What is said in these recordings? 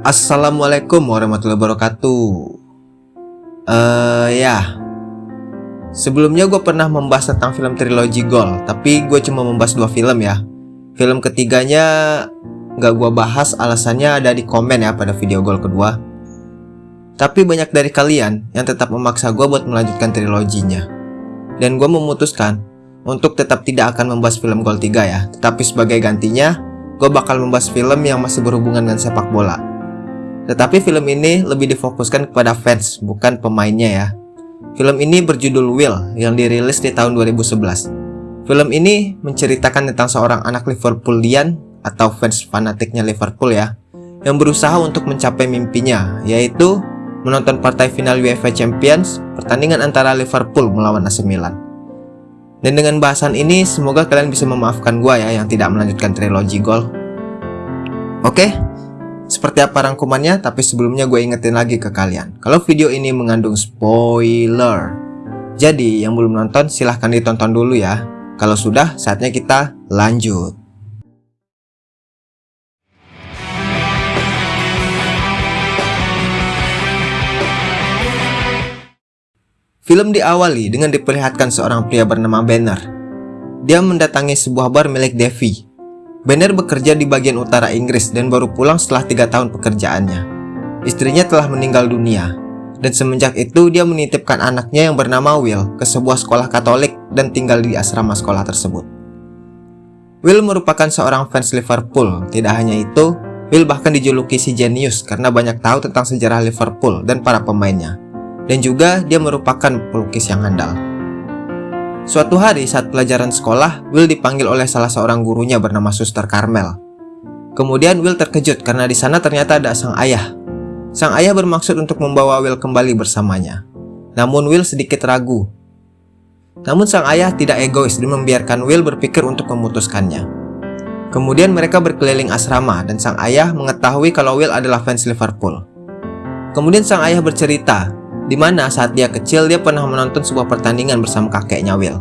Assalamualaikum warahmatullahi wabarakatuh. Eh uh, ya. Sebelumnya gue pernah membahas tentang film trilogi Gold Tapi gue cuma membahas dua film ya. Film ketiganya Gak gue bahas alasannya ada di komen ya pada video Gold kedua. Tapi banyak dari kalian yang tetap memaksa gue buat melanjutkan triloginya. Dan gue memutuskan untuk tetap tidak akan membahas film Gold 3 ya. Tetapi sebagai gantinya gue bakal membahas film yang masih berhubungan dengan sepak bola tetapi film ini lebih difokuskan kepada fans, bukan pemainnya ya. Film ini berjudul Will yang dirilis di tahun 2011. Film ini menceritakan tentang seorang anak Liverpoolian atau fans fanatiknya Liverpool ya, yang berusaha untuk mencapai mimpinya, yaitu menonton partai final UEFA Champions, pertandingan antara Liverpool melawan AC Milan. Dan dengan bahasan ini, semoga kalian bisa memaafkan gua ya yang tidak melanjutkan trilogi gol. Oke, seperti apa rangkumannya, tapi sebelumnya gue ingetin lagi ke kalian. Kalau video ini mengandung spoiler. Jadi yang belum nonton silahkan ditonton dulu ya. Kalau sudah, saatnya kita lanjut. Film diawali dengan diperlihatkan seorang pria bernama Banner. Dia mendatangi sebuah bar milik Devi Banner bekerja di bagian utara Inggris dan baru pulang setelah tiga tahun pekerjaannya. Istrinya telah meninggal dunia, dan semenjak itu dia menitipkan anaknya yang bernama Will ke sebuah sekolah katolik dan tinggal di asrama sekolah tersebut. Will merupakan seorang fans Liverpool, tidak hanya itu, Will bahkan dijuluki si jenius karena banyak tahu tentang sejarah Liverpool dan para pemainnya. Dan juga dia merupakan pelukis yang handal. Suatu hari saat pelajaran sekolah, Will dipanggil oleh salah seorang gurunya bernama Suster Carmel. Kemudian Will terkejut karena di sana ternyata ada sang ayah. Sang ayah bermaksud untuk membawa Will kembali bersamanya. Namun Will sedikit ragu. Namun sang ayah tidak egois dan membiarkan Will berpikir untuk memutuskannya. Kemudian mereka berkeliling asrama dan sang ayah mengetahui kalau Will adalah fans Liverpool. Kemudian sang ayah bercerita di mana saat dia kecil dia pernah menonton sebuah pertandingan bersama kakeknya Will.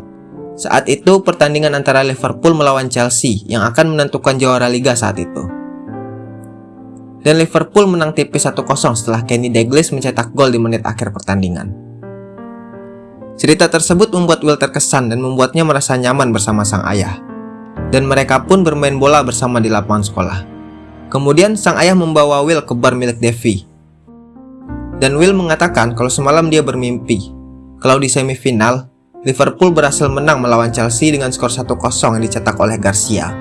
Saat itu pertandingan antara Liverpool melawan Chelsea yang akan menentukan juara liga saat itu. Dan Liverpool menang tipis 1-0 setelah Kenny Dalglish mencetak gol di menit akhir pertandingan. Cerita tersebut membuat Will terkesan dan membuatnya merasa nyaman bersama sang ayah. Dan mereka pun bermain bola bersama di lapangan sekolah. Kemudian sang ayah membawa Will ke bar milik Devi dan Will mengatakan kalau semalam dia bermimpi. Kalau di semifinal, Liverpool berhasil menang melawan Chelsea dengan skor 1-0 yang dicetak oleh Garcia.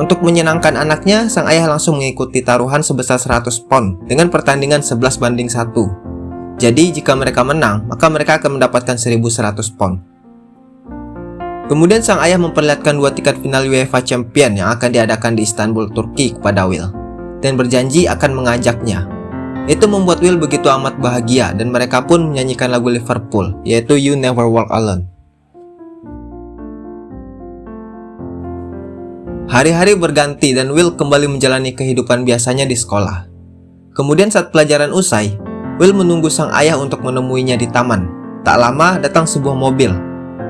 Untuk menyenangkan anaknya, sang ayah langsung mengikuti taruhan sebesar 100 pound dengan pertandingan 11 banding 1. Jadi jika mereka menang, maka mereka akan mendapatkan 1100 pound. Kemudian sang ayah memperlihatkan dua tiket final UEFA Champion yang akan diadakan di Istanbul, Turki kepada Will dan berjanji akan mengajaknya itu membuat Will begitu amat bahagia dan mereka pun menyanyikan lagu Liverpool, yaitu You Never Walk Alone. Hari-hari berganti dan Will kembali menjalani kehidupan biasanya di sekolah. Kemudian saat pelajaran usai, Will menunggu sang ayah untuk menemuinya di taman. Tak lama datang sebuah mobil.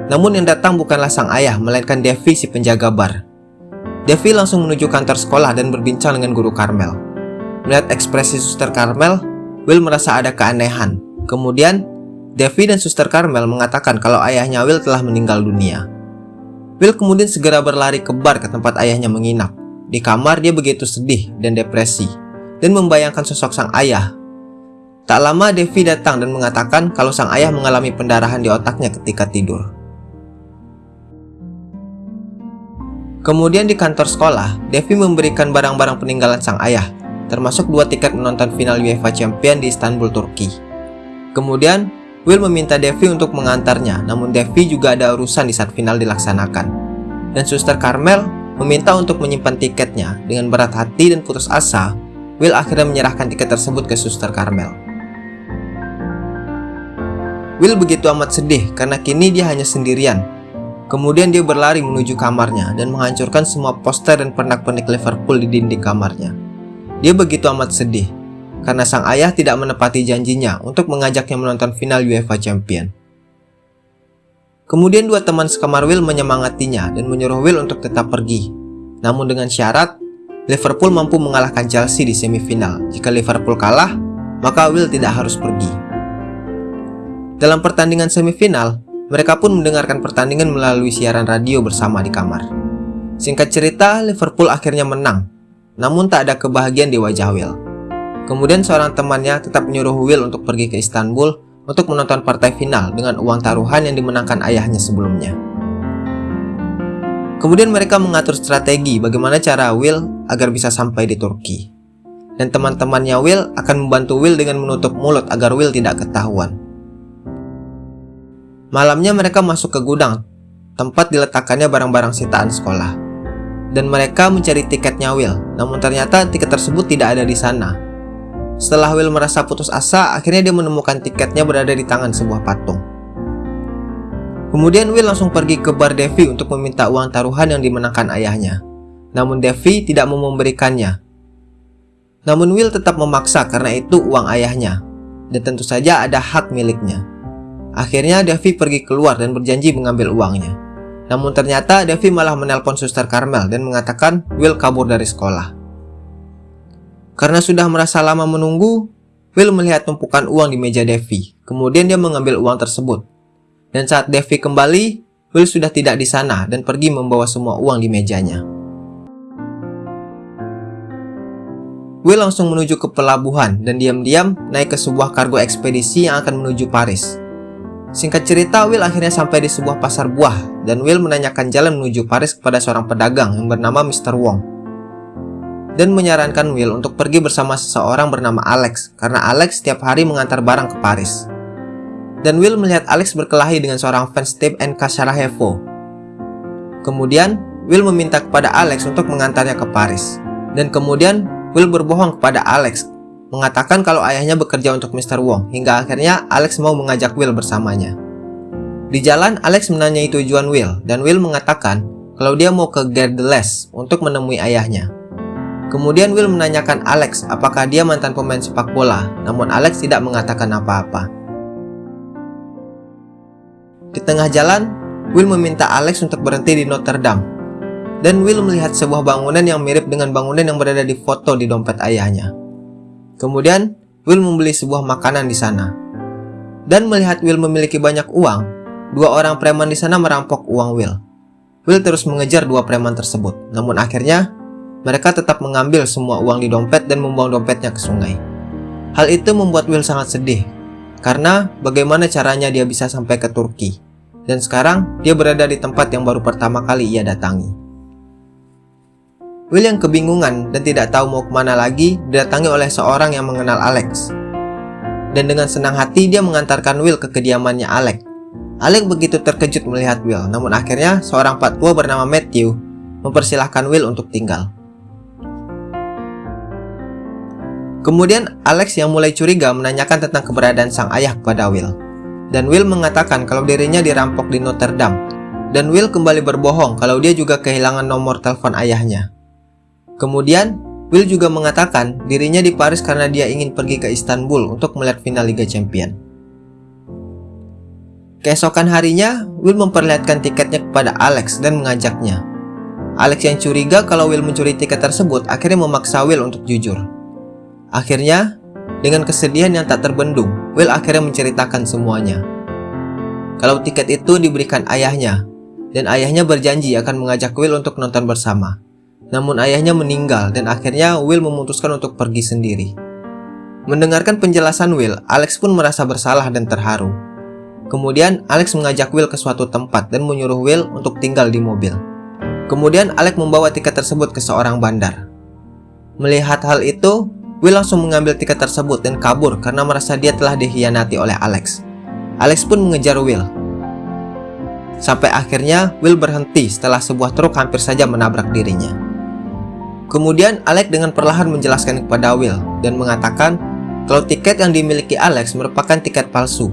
Namun yang datang bukanlah sang ayah, melainkan Devi si penjaga bar. Devi langsung menuju kantor sekolah dan berbincang dengan guru Carmel. Melihat ekspresi Suster Carmel, Will merasa ada keanehan. Kemudian, Devi dan Suster Carmel mengatakan kalau ayahnya Will telah meninggal dunia. Will kemudian segera berlari ke bar ke tempat ayahnya menginap. Di kamar dia begitu sedih dan depresi, dan membayangkan sosok sang ayah. Tak lama Devi datang dan mengatakan kalau sang ayah mengalami pendarahan di otaknya ketika tidur. Kemudian di kantor sekolah, Devi memberikan barang-barang peninggalan sang ayah termasuk dua tiket menonton final UEFA Champion di Istanbul, Turki. Kemudian, Will meminta Devi untuk mengantarnya, namun Devi juga ada urusan di saat final dilaksanakan. Dan Suster Carmel meminta untuk menyimpan tiketnya. Dengan berat hati dan putus asa, Will akhirnya menyerahkan tiket tersebut ke Suster Carmel. Will begitu amat sedih karena kini dia hanya sendirian. Kemudian dia berlari menuju kamarnya dan menghancurkan semua poster dan pernak-pernik Liverpool di dinding kamarnya. Dia begitu amat sedih karena sang ayah tidak menepati janjinya untuk mengajaknya menonton final UEFA Champion. Kemudian dua teman sekamar Will menyemangatinya dan menyuruh Will untuk tetap pergi. Namun dengan syarat, Liverpool mampu mengalahkan Chelsea di semifinal. Jika Liverpool kalah, maka Will tidak harus pergi. Dalam pertandingan semifinal, mereka pun mendengarkan pertandingan melalui siaran radio bersama di kamar. Singkat cerita, Liverpool akhirnya menang, namun tak ada kebahagiaan di wajah Will. Kemudian seorang temannya tetap menyuruh Will untuk pergi ke Istanbul untuk menonton partai final dengan uang taruhan yang dimenangkan ayahnya sebelumnya. Kemudian mereka mengatur strategi bagaimana cara Will agar bisa sampai di Turki. Dan teman-temannya Will akan membantu Will dengan menutup mulut agar Will tidak ketahuan. Malamnya mereka masuk ke gudang, tempat diletakkannya barang-barang sitaan sekolah. Dan mereka mencari tiketnya Will, namun ternyata tiket tersebut tidak ada di sana. Setelah Will merasa putus asa, akhirnya dia menemukan tiketnya berada di tangan sebuah patung. Kemudian Will langsung pergi ke bar Devi untuk meminta uang taruhan yang dimenangkan ayahnya. Namun Devi tidak mau memberikannya. Namun Will tetap memaksa karena itu uang ayahnya. Dan tentu saja ada hak miliknya. Akhirnya Devi pergi keluar dan berjanji mengambil uangnya. Namun ternyata Devi malah menelpon suster Carmel dan mengatakan Will kabur dari sekolah. Karena sudah merasa lama menunggu, Will melihat tumpukan uang di meja Devi. Kemudian dia mengambil uang tersebut dan saat Devi kembali, Will sudah tidak di sana dan pergi membawa semua uang di mejanya. Will langsung menuju ke pelabuhan dan diam-diam naik ke sebuah kargo ekspedisi yang akan menuju Paris. Singkat cerita, Will akhirnya sampai di sebuah pasar buah dan Will menanyakan jalan menuju Paris kepada seorang pedagang yang bernama Mr. Wong. Dan menyarankan Will untuk pergi bersama seseorang bernama Alex karena Alex setiap hari mengantar barang ke Paris dan Will melihat Alex berkelahi dengan seorang fans Steve NK Sarajevo. Kemudian, Will meminta kepada Alex untuk mengantarnya ke Paris. Dan kemudian, Will berbohong kepada Alex, mengatakan kalau ayahnya bekerja untuk Mr. Wong, hingga akhirnya Alex mau mengajak Will bersamanya. Di jalan, Alex menanyai tujuan Will, dan Will mengatakan kalau dia mau ke Gerdeles untuk menemui ayahnya. Kemudian Will menanyakan Alex apakah dia mantan pemain sepak bola, namun Alex tidak mengatakan apa-apa. Di tengah jalan, Will meminta Alex untuk berhenti di Notre Dame. Dan Will melihat sebuah bangunan yang mirip dengan bangunan yang berada di foto di dompet ayahnya. Kemudian, Will membeli sebuah makanan di sana. Dan melihat Will memiliki banyak uang, dua orang preman di sana merampok uang Will. Will terus mengejar dua preman tersebut, namun akhirnya mereka tetap mengambil semua uang di dompet dan membuang dompetnya ke sungai. Hal itu membuat Will sangat sedih karena bagaimana caranya dia bisa sampai ke Turki. Dan sekarang dia berada di tempat yang baru pertama kali ia datangi. Will yang kebingungan dan tidak tahu mau ke mana lagi didatangi oleh seorang yang mengenal Alex. Dan dengan senang hati dia mengantarkan Will ke kediamannya Alex. Alex begitu terkejut melihat Will, namun akhirnya seorang pak tua bernama Matthew mempersilahkan Will untuk tinggal. Kemudian Alex yang mulai curiga menanyakan tentang keberadaan sang ayah kepada Will. Dan Will mengatakan kalau dirinya dirampok di Notre Dame. Dan Will kembali berbohong kalau dia juga kehilangan nomor telepon ayahnya. Kemudian, Will juga mengatakan dirinya di Paris karena dia ingin pergi ke Istanbul untuk melihat final Liga Champion. Keesokan harinya, Will memperlihatkan tiketnya kepada Alex dan mengajaknya. Alex yang curiga kalau Will mencuri tiket tersebut akhirnya memaksa Will untuk jujur. Akhirnya, dengan kesedihan yang tak terbendung, Will akhirnya menceritakan semuanya. Kalau tiket itu diberikan ayahnya, dan ayahnya berjanji akan mengajak Will untuk nonton bersama. Namun ayahnya meninggal dan akhirnya Will memutuskan untuk pergi sendiri. Mendengarkan penjelasan Will, Alex pun merasa bersalah dan terharu. Kemudian Alex mengajak Will ke suatu tempat dan menyuruh Will untuk tinggal di mobil. Kemudian Alex membawa tiket tersebut ke seorang bandar. Melihat hal itu, Will langsung mengambil tiket tersebut dan kabur karena merasa dia telah dikhianati oleh Alex. Alex pun mengejar Will. Sampai akhirnya Will berhenti setelah sebuah truk hampir saja menabrak dirinya. Kemudian Alex dengan perlahan menjelaskan kepada Will dan mengatakan kalau tiket yang dimiliki Alex merupakan tiket palsu.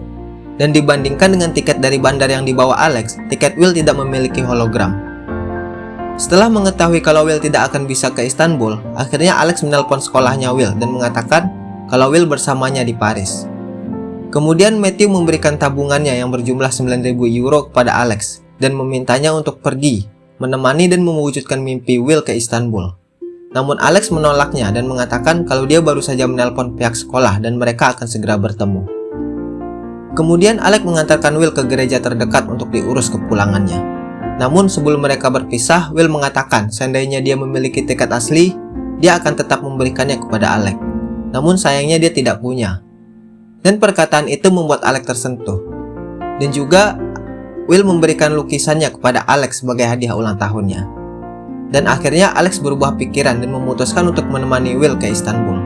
Dan dibandingkan dengan tiket dari bandar yang dibawa Alex, tiket Will tidak memiliki hologram. Setelah mengetahui kalau Will tidak akan bisa ke Istanbul, akhirnya Alex menelpon sekolahnya Will dan mengatakan kalau Will bersamanya di Paris. Kemudian Matthew memberikan tabungannya yang berjumlah 9.000 euro kepada Alex dan memintanya untuk pergi, menemani dan mewujudkan mimpi Will ke Istanbul. Namun Alex menolaknya dan mengatakan kalau dia baru saja menelpon pihak sekolah dan mereka akan segera bertemu. Kemudian Alex mengantarkan Will ke gereja terdekat untuk diurus kepulangannya. Namun sebelum mereka berpisah, Will mengatakan seandainya dia memiliki tiket asli, dia akan tetap memberikannya kepada Alex. Namun sayangnya dia tidak punya. Dan perkataan itu membuat Alex tersentuh. Dan juga Will memberikan lukisannya kepada Alex sebagai hadiah ulang tahunnya. Dan akhirnya Alex berubah pikiran dan memutuskan untuk menemani Will ke Istanbul.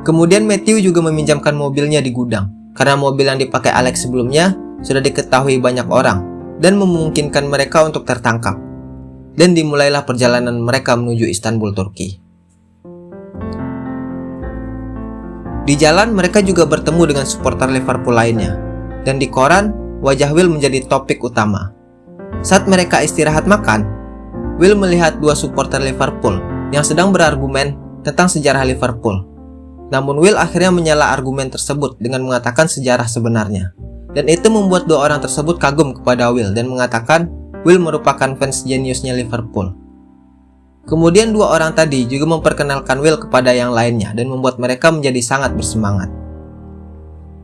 Kemudian Matthew juga meminjamkan mobilnya di gudang, karena mobil yang dipakai Alex sebelumnya sudah diketahui banyak orang dan memungkinkan mereka untuk tertangkap. Dan dimulailah perjalanan mereka menuju Istanbul, Turki. Di jalan mereka juga bertemu dengan supporter Liverpool lainnya, dan di koran wajah Will menjadi topik utama. Saat mereka istirahat makan, Will melihat dua supporter Liverpool yang sedang berargumen tentang sejarah Liverpool. Namun Will akhirnya menyela argumen tersebut dengan mengatakan sejarah sebenarnya. Dan itu membuat dua orang tersebut kagum kepada Will dan mengatakan Will merupakan fans jeniusnya Liverpool. Kemudian dua orang tadi juga memperkenalkan Will kepada yang lainnya dan membuat mereka menjadi sangat bersemangat.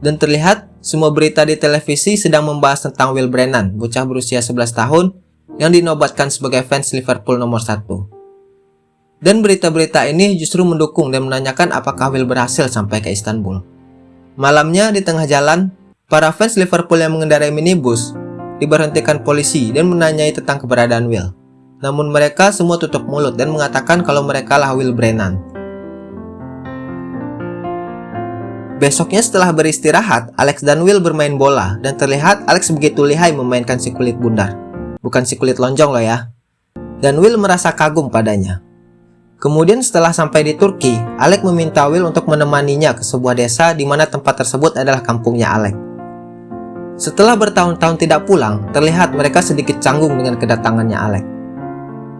Dan terlihat semua berita di televisi sedang membahas tentang Will Brennan, bocah berusia 11 tahun yang dinobatkan sebagai fans Liverpool nomor satu. Dan berita-berita ini justru mendukung dan menanyakan apakah Will berhasil sampai ke Istanbul. Malamnya di tengah jalan, para fans Liverpool yang mengendarai minibus diberhentikan polisi dan menanyai tentang keberadaan Will. Namun mereka semua tutup mulut dan mengatakan kalau mereka lah Will Brennan. Besoknya setelah beristirahat, Alex dan Will bermain bola dan terlihat Alex begitu lihai memainkan si kulit bundar bukan si kulit lonjong loh ya. Dan Will merasa kagum padanya. Kemudian setelah sampai di Turki, Alec meminta Will untuk menemaninya ke sebuah desa di mana tempat tersebut adalah kampungnya Alec. Setelah bertahun-tahun tidak pulang, terlihat mereka sedikit canggung dengan kedatangannya Alec.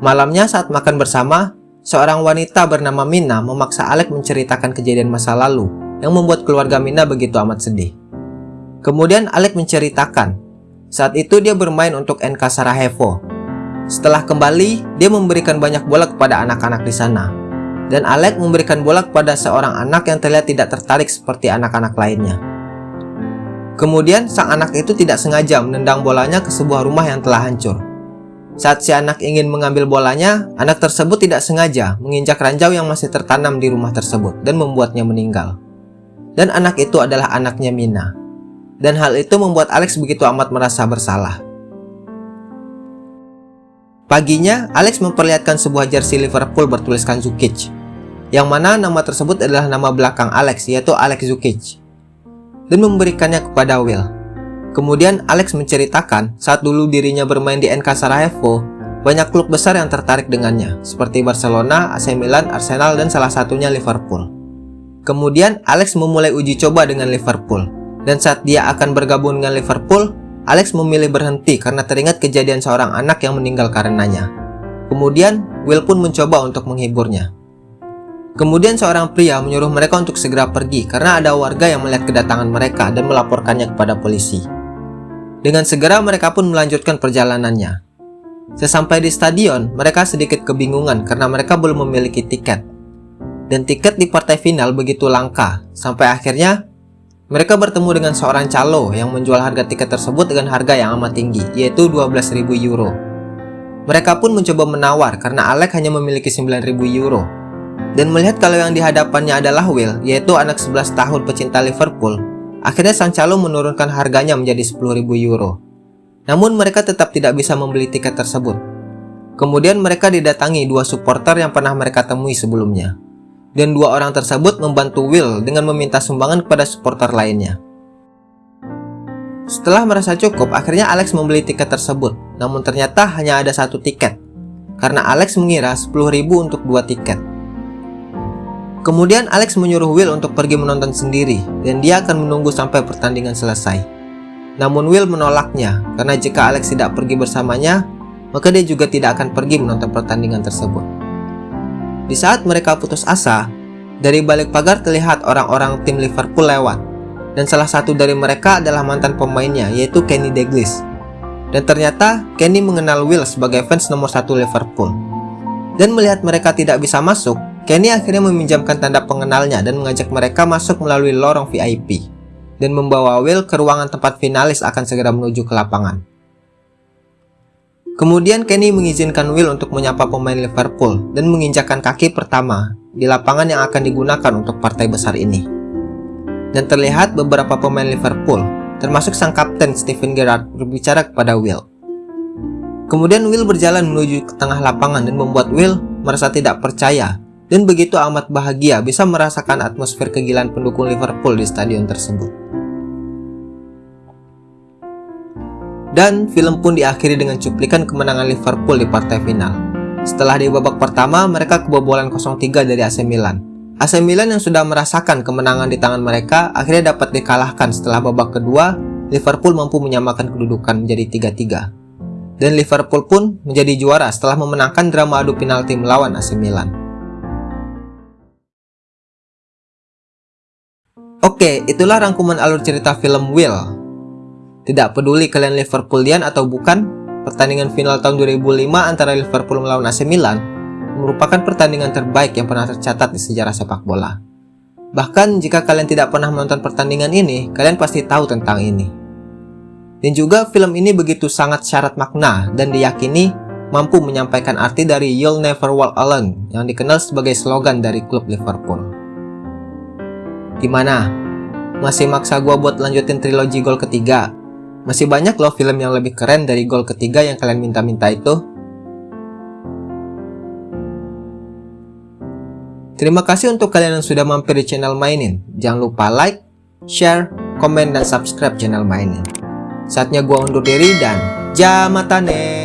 Malamnya saat makan bersama, seorang wanita bernama Mina memaksa Alec menceritakan kejadian masa lalu yang membuat keluarga Mina begitu amat sedih. Kemudian Alec menceritakan saat itu dia bermain untuk NK Sarajevo. Setelah kembali, dia memberikan banyak bola kepada anak-anak di sana. Dan Alec memberikan bola kepada seorang anak yang terlihat tidak tertarik seperti anak-anak lainnya. Kemudian sang anak itu tidak sengaja menendang bolanya ke sebuah rumah yang telah hancur. Saat si anak ingin mengambil bolanya, anak tersebut tidak sengaja menginjak ranjau yang masih tertanam di rumah tersebut dan membuatnya meninggal. Dan anak itu adalah anaknya Mina dan hal itu membuat Alex begitu amat merasa bersalah. Paginya, Alex memperlihatkan sebuah jersey Liverpool bertuliskan Zukic, yang mana nama tersebut adalah nama belakang Alex, yaitu Alex Zukic, dan memberikannya kepada Will. Kemudian Alex menceritakan saat dulu dirinya bermain di NK Sarajevo, banyak klub besar yang tertarik dengannya, seperti Barcelona, AC Milan, Arsenal, dan salah satunya Liverpool. Kemudian Alex memulai uji coba dengan Liverpool, dan saat dia akan bergabung dengan Liverpool, Alex memilih berhenti karena teringat kejadian seorang anak yang meninggal karenanya. Kemudian, Will pun mencoba untuk menghiburnya. Kemudian seorang pria menyuruh mereka untuk segera pergi karena ada warga yang melihat kedatangan mereka dan melaporkannya kepada polisi. Dengan segera mereka pun melanjutkan perjalanannya. Sesampai di stadion, mereka sedikit kebingungan karena mereka belum memiliki tiket. Dan tiket di partai final begitu langka, sampai akhirnya mereka bertemu dengan seorang calo yang menjual harga tiket tersebut dengan harga yang amat tinggi, yaitu 12.000 euro. Mereka pun mencoba menawar karena Alec hanya memiliki 9.000 euro. Dan melihat kalau yang dihadapannya adalah Will, yaitu anak 11 tahun pecinta Liverpool, akhirnya sang calo menurunkan harganya menjadi 10.000 euro. Namun mereka tetap tidak bisa membeli tiket tersebut. Kemudian mereka didatangi dua supporter yang pernah mereka temui sebelumnya dan dua orang tersebut membantu Will dengan meminta sumbangan kepada supporter lainnya. Setelah merasa cukup, akhirnya Alex membeli tiket tersebut, namun ternyata hanya ada satu tiket, karena Alex mengira 10.000 untuk dua tiket. Kemudian Alex menyuruh Will untuk pergi menonton sendiri, dan dia akan menunggu sampai pertandingan selesai. Namun Will menolaknya, karena jika Alex tidak pergi bersamanya, maka dia juga tidak akan pergi menonton pertandingan tersebut. Di saat mereka putus asa, dari balik pagar terlihat orang-orang tim Liverpool lewat, dan salah satu dari mereka adalah mantan pemainnya, yaitu Kenny Dalglish. Dan ternyata Kenny mengenal Will sebagai fans nomor satu Liverpool. Dan melihat mereka tidak bisa masuk, Kenny akhirnya meminjamkan tanda pengenalnya dan mengajak mereka masuk melalui lorong VIP dan membawa Will ke ruangan tempat finalis akan segera menuju ke lapangan. Kemudian Kenny mengizinkan Will untuk menyapa pemain Liverpool dan menginjakkan kaki pertama di lapangan yang akan digunakan untuk partai besar ini. Dan terlihat beberapa pemain Liverpool, termasuk sang kapten Steven Gerrard berbicara kepada Will. Kemudian Will berjalan menuju ke tengah lapangan dan membuat Will merasa tidak percaya dan begitu amat bahagia bisa merasakan atmosfer kegilaan pendukung Liverpool di stadion tersebut. Dan film pun diakhiri dengan cuplikan kemenangan Liverpool di partai final. Setelah di babak pertama, mereka kebobolan 0-3 dari AC Milan. AC Milan yang sudah merasakan kemenangan di tangan mereka akhirnya dapat dikalahkan setelah babak kedua, Liverpool mampu menyamakan kedudukan menjadi 3-3. Dan Liverpool pun menjadi juara setelah memenangkan drama adu penalti melawan AC Milan. Oke, itulah rangkuman alur cerita film Will tidak peduli kalian Liverpoolian atau bukan, pertandingan final tahun 2005 antara Liverpool melawan AC Milan merupakan pertandingan terbaik yang pernah tercatat di sejarah sepak bola. Bahkan jika kalian tidak pernah menonton pertandingan ini, kalian pasti tahu tentang ini. Dan juga film ini begitu sangat syarat makna dan diyakini mampu menyampaikan arti dari You'll Never Walk Alone yang dikenal sebagai slogan dari klub Liverpool. Gimana? Masih maksa gua buat lanjutin trilogi gol ketiga? Masih banyak loh film yang lebih keren dari gol ketiga yang kalian minta-minta itu. Terima kasih untuk kalian yang sudah mampir di channel Mainin. Jangan lupa like, share, komen, dan subscribe channel Mainin. Saatnya gua undur diri dan jamatane.